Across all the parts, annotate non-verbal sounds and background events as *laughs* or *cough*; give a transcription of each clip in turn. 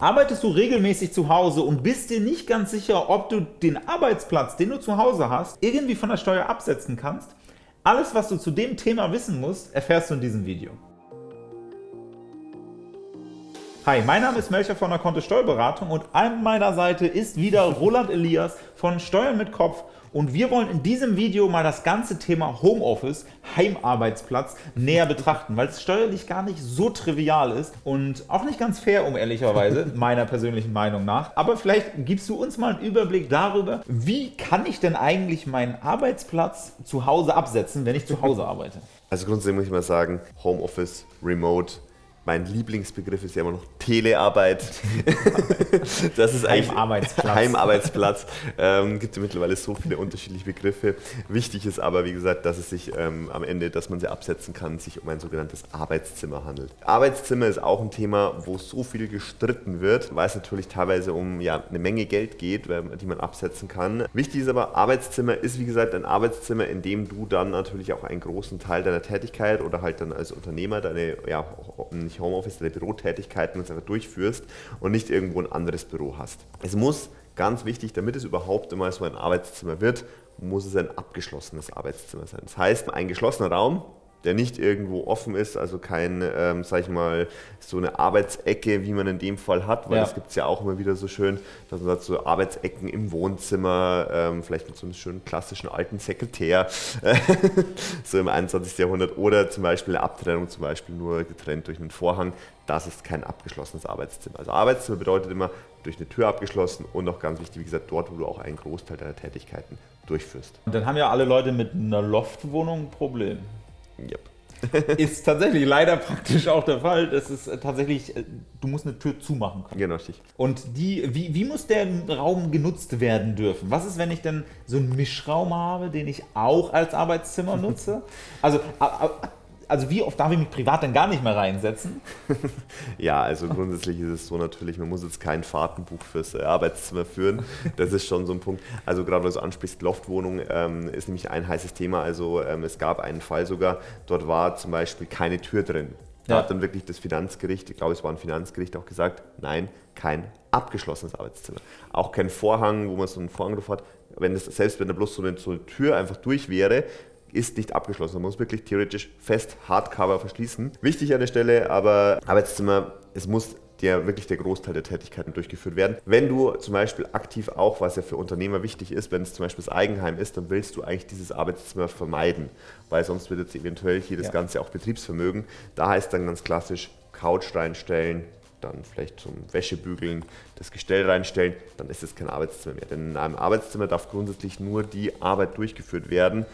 Arbeitest du regelmäßig zu Hause und bist dir nicht ganz sicher, ob du den Arbeitsplatz, den du zu Hause hast, irgendwie von der Steuer absetzen kannst? Alles, was du zu dem Thema wissen musst, erfährst du in diesem Video. Hi, mein Name ist Melcher von der Kontist Steuerberatung und an meiner Seite ist wieder Roland Elias von Steuern mit Kopf und wir wollen in diesem Video mal das ganze Thema Homeoffice, Heimarbeitsplatz näher betrachten, weil es steuerlich gar nicht so trivial ist und auch nicht ganz fair, um ehrlicherweise, *laughs* meiner persönlichen Meinung nach. Aber vielleicht gibst du uns mal einen Überblick darüber, wie kann ich denn eigentlich meinen Arbeitsplatz zu Hause absetzen, wenn ich zu Hause arbeite? Also grundsätzlich muss ich mal sagen, Homeoffice, Remote, mein Lieblingsbegriff ist ja immer noch Telearbeit. *laughs* das ist eigentlich Heimarbeitsplatz. Heimarbeitsplatz. Ähm, gibt ja mittlerweile so viele unterschiedliche Begriffe. Wichtig ist aber, wie gesagt, dass es sich ähm, am Ende, dass man sie absetzen kann, sich um ein sogenanntes Arbeitszimmer handelt. Arbeitszimmer ist auch ein Thema, wo so viel gestritten wird, weil es natürlich teilweise um ja, eine Menge Geld geht, die man absetzen kann. Wichtig ist aber, Arbeitszimmer ist wie gesagt ein Arbeitszimmer, in dem du dann natürlich auch einen großen Teil deiner Tätigkeit oder halt dann als Unternehmer deine ja, nicht Homeoffice, deine Bürotätigkeiten einfach durchführst und nicht irgendwo ein anderes Büro hast. Es muss, ganz wichtig, damit es überhaupt immer so ein Arbeitszimmer wird, muss es ein abgeschlossenes Arbeitszimmer sein. Das heißt, ein geschlossener Raum, der nicht irgendwo offen ist, also kein, ähm, sag ich mal, so eine Arbeitsecke, wie man in dem Fall hat, weil ja. das gibt es ja auch immer wieder so schön, dass man hat so Arbeitsecken im Wohnzimmer, ähm, vielleicht mit so einem schönen klassischen alten Sekretär, *laughs* so im 21. Jahrhundert, oder zum Beispiel eine Abtrennung, zum Beispiel nur getrennt durch einen Vorhang, das ist kein abgeschlossenes Arbeitszimmer. Also Arbeitszimmer bedeutet immer durch eine Tür abgeschlossen und noch ganz wichtig, wie gesagt, dort, wo du auch einen Großteil deiner Tätigkeiten durchführst. Und dann haben ja alle Leute mit einer Loftwohnung ein Problem. Yep. *laughs* ist tatsächlich leider praktisch auch der Fall. Das ist äh, tatsächlich, äh, du musst eine Tür zumachen können. Genau, richtig. Und die, wie, wie muss der Raum genutzt werden dürfen? Was ist, wenn ich denn so einen Mischraum habe, den ich auch als Arbeitszimmer nutze? *laughs* Also also wie oft darf ich mich privat denn gar nicht mehr reinsetzen? *laughs* ja, also grundsätzlich ist es so natürlich, man muss jetzt kein Fahrtenbuch fürs äh, Arbeitszimmer führen. Das ist schon so ein Punkt. Also gerade weil du ansprichst, Loftwohnung ähm, ist nämlich ein heißes Thema. Also ähm, es gab einen Fall sogar, dort war zum Beispiel keine Tür drin. Da ja. hat dann wirklich das Finanzgericht, ich glaube es war ein Finanzgericht, auch gesagt, nein, kein abgeschlossenes Arbeitszimmer. Auch kein Vorhang, wo man so einen Vorhang drauf hat. Wenn das, selbst wenn da bloß so eine, so eine Tür einfach durch wäre, ist nicht abgeschlossen. Man muss wirklich theoretisch fest Hardcover verschließen. Wichtig an der Stelle, aber Arbeitszimmer, es muss der wirklich der Großteil der Tätigkeiten durchgeführt werden. Wenn du zum Beispiel aktiv auch, was ja für Unternehmer wichtig ist, wenn es zum Beispiel das Eigenheim ist, dann willst du eigentlich dieses Arbeitszimmer vermeiden, weil sonst wird jetzt eventuell hier das ja. Ganze auch Betriebsvermögen. Da heißt dann ganz klassisch Couch reinstellen, dann vielleicht zum Wäschebügeln das Gestell reinstellen, dann ist es kein Arbeitszimmer mehr. Denn in einem Arbeitszimmer darf grundsätzlich nur die Arbeit durchgeführt werden,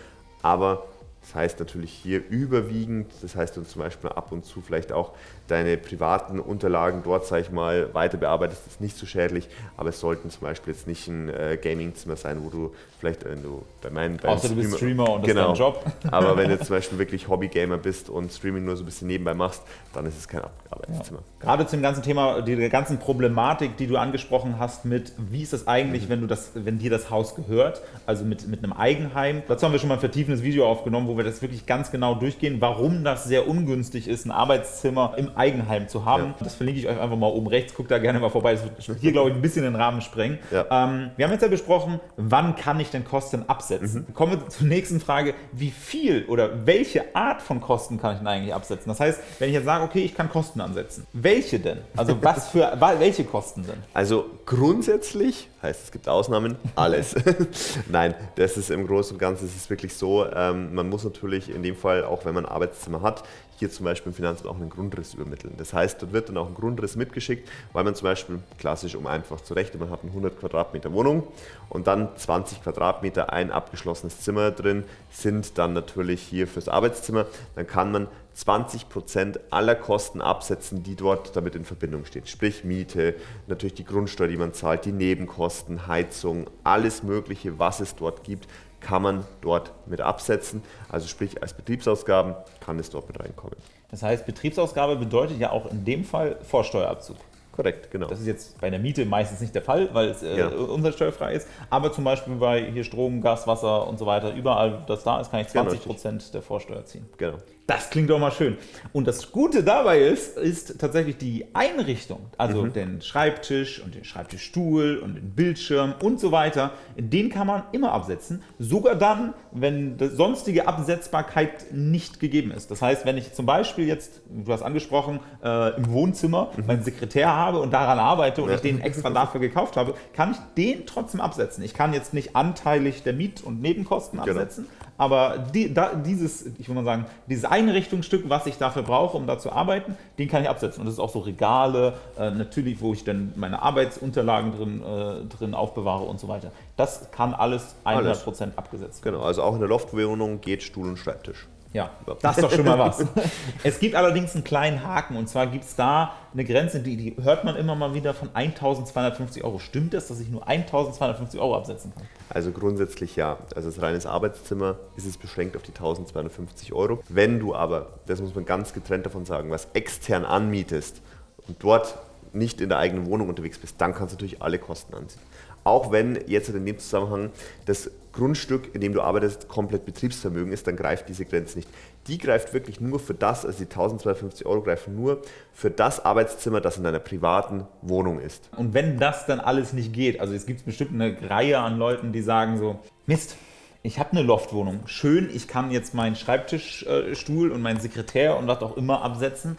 aber das heißt natürlich hier überwiegend, das heißt du zum Beispiel ab und zu vielleicht auch deine privaten Unterlagen dort, sage ich mal, weiter bearbeitest, ist nicht so schädlich, aber es sollten zum Beispiel jetzt nicht ein äh, Gaming-Zimmer sein, wo du vielleicht, wenn du bei meinen... Außer du bist Streamer und das genau, ist dein Job. *laughs* aber wenn du *laughs* zum Beispiel wirklich Hobby-Gamer bist und Streaming nur so ein bisschen nebenbei machst, dann ist es kein Arbeitszimmer. Ja. Gerade zum ganzen Thema, die ganzen Problematik, die du angesprochen hast mit, wie ist es eigentlich, mhm. wenn, du das, wenn dir das Haus gehört, also mit, mit einem Eigenheim. Dazu haben wir schon mal ein vertiefendes Video aufgenommen, wo wir das wirklich ganz genau durchgehen, warum das sehr ungünstig ist, ein Arbeitszimmer im Eigenheim zu haben. Ja. Das verlinke ich euch einfach mal oben rechts. Guckt da gerne mal vorbei. Das wird hier, glaube ich, ein bisschen den Rahmen sprengen. Ja. Ähm, wir haben jetzt ja besprochen, wann kann ich denn Kosten absetzen? Mhm. Kommen wir zur nächsten Frage. Wie viel oder welche Art von Kosten kann ich denn eigentlich absetzen? Das heißt, wenn ich jetzt sage, okay, ich kann Kosten ansetzen. Welche denn? Also was *laughs* für, welche Kosten denn? Also grundsätzlich, heißt es gibt Ausnahmen, alles. *laughs* Nein, das ist im Großen und Ganzen ist es wirklich so, ähm, man muss natürlich in dem Fall, auch wenn man ein Arbeitszimmer hat, hier zum Beispiel im Finanzamt auch einen Grundriss übermitteln. Das heißt, dort wird dann auch ein Grundriss mitgeschickt, weil man zum Beispiel, klassisch um einfach zu rechnen, man hat eine 100 Quadratmeter Wohnung und dann 20 Quadratmeter ein abgeschlossenes Zimmer drin, sind dann natürlich hier fürs Arbeitszimmer. Dann kann man 20 Prozent aller Kosten absetzen, die dort damit in Verbindung stehen. Sprich Miete, natürlich die Grundsteuer, die man zahlt, die Nebenkosten, Heizung, alles Mögliche, was es dort gibt, kann man dort mit absetzen. Also sprich als Betriebsausgaben kann es dort mit reinkommen. Das heißt, Betriebsausgabe bedeutet ja auch in dem Fall Vorsteuerabzug. Korrekt, genau. Das ist jetzt bei der Miete meistens nicht der Fall, weil es äh, Ja. umsatzsteuerfrei ist. Aber zum Beispiel bei hier Strom, Gas, Wasser und so weiter, überall, das da ist, kann ich Genau, 20 Prozent der Vorsteuer ziehen. Genau. Das klingt doch mal schön. Und das Gute dabei ist, ist tatsächlich die Einrichtung. Also den Schreibtisch und den Schreibtischstuhl und den Bildschirm und so weiter. Den kann man immer absetzen. Sogar dann, wenn die sonstige Absetzbarkeit nicht gegeben ist. Das heißt, wenn ich zum Beispiel jetzt, du hast angesprochen, äh, im Wohnzimmer meinen Sekretär habe und daran arbeite und ich den extra dafür gekauft habe, kann ich den trotzdem absetzen. Ich kann jetzt nicht anteilig der Miet- und Nebenkosten Genau. absetzen, aber die, da, dieses, ich würde mal sagen, dieses Einrichtungsstück, was ich dafür brauche, um da zu arbeiten, den kann ich absetzen. Und das ist auch so Regale, äh, natürlich, wo ich dann meine Arbeitsunterlagen drin, äh, drin aufbewahre und so weiter. Das kann alles 100% abgesetzt werden. Genau, also auch in der Loftwohnung geht Stuhl und Schreibtisch. Ja, das ist doch schon mal was. *laughs* Es gibt allerdings einen kleinen Haken und zwar gibt es da eine Grenze, die, die hört man immer mal wieder von 1250 Euro. Stimmt das, dass ich nur 1250 Euro absetzen kann? Also grundsätzlich ja. Also das reines Arbeitszimmer ist es beschränkt auf die 1250 Euro. Wenn du aber, das muss man ganz getrennt davon sagen, was extern anmietest und dort nicht in der eigenen Wohnung unterwegs bist, dann kannst du natürlich alle Kosten anziehen. Auch wenn jetzt in dem Zusammenhang das Grundstück, in dem du arbeitest, komplett Betriebsvermögen ist, dann greift diese Grenze nicht. Die greift wirklich nur für das, also die 1250 Euro greifen nur für das Arbeitszimmer, das in deiner privaten Wohnung ist. Und wenn das dann alles nicht geht, also es gibt bestimmt eine Reihe an Leuten, die sagen so, Mist, ich habe eine Loftwohnung, schön, ich kann jetzt meinen Schreibtischstuhl und meinen Sekretär und was auch immer absetzen.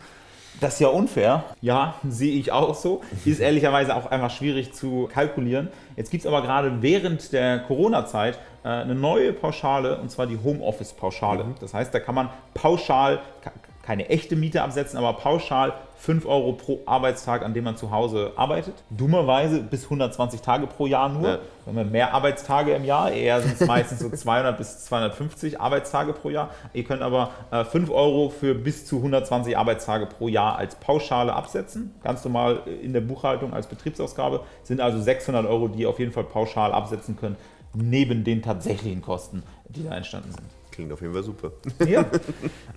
Das ist ja unfair. Ja, sehe ich auch so. Ist ehrlicherweise auch einfach schwierig zu kalkulieren. Jetzt gibt es aber gerade während der Corona-Zeit äh, eine neue Pauschale, und zwar die Homeoffice-Pauschale. Das heißt, da kann man pauschal, keine echte Miete absetzen, aber pauschal 5 Euro pro Arbeitstag, an dem man zu Hause arbeitet. Dummerweise bis 120 Tage pro Jahr nur. Ja. Wir haben mehr Arbeitstage im Jahr, eher sind es *laughs* meistens so 200 bis 250 Arbeitstage pro Jahr. Ihr könnt aber äh, 5 Euro für bis zu 120 Arbeitstage pro Jahr als Pauschale absetzen. Ganz normal in der Buchhaltung als Betriebsausgabe. Sind also 600 Euro, die ihr auf jeden Fall pauschal absetzen könnt, neben den tatsächlichen Kosten, die da entstanden sind. Klingt auf jeden Fall super. *laughs* Ja.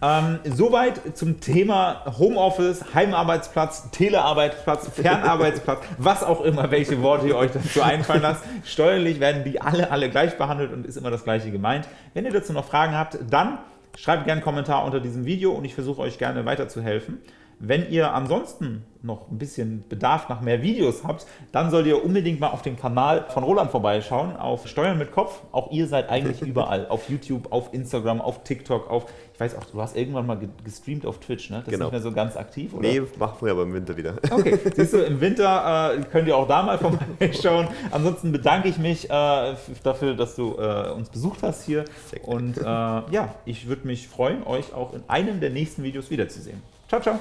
ähm, soweit zum Thema Homeoffice, Heimarbeitsplatz, Telearbeitsplatz, Fernarbeitsplatz, *laughs* was auch immer, welche Worte ihr euch dazu einfallen lasst. Steuerlich werden die alle, alle gleich behandelt und ist immer das Gleiche gemeint. Wenn ihr dazu noch Fragen habt, dann schreibt gerne einen Kommentar unter diesem Video und ich versuche euch gerne weiterzuhelfen. Wenn ihr ansonsten noch ein bisschen Bedarf nach mehr Videos habt, dann solltet ihr unbedingt mal auf dem Kanal von Roland vorbeischauen, auf Steuern mit Kopf. Auch ihr seid eigentlich *laughs* überall. Auf YouTube, auf Instagram, auf TikTok, auf, ich weiß auch, du hast irgendwann mal ge- gestreamt auf Twitch, ne? Das Genau. ist nicht mehr so ganz aktiv, oder? Nee, machen wir aber im Winter wieder. *laughs* Okay, siehst du, im Winter äh, könnt ihr auch da mal *laughs* vorbeischauen. Ansonsten bedanke ich mich äh, dafür, dass du äh, uns besucht hast hier. Und äh, ja, ich würde mich freuen, euch auch in einem der nächsten Videos wiederzusehen. Ciao, ciao.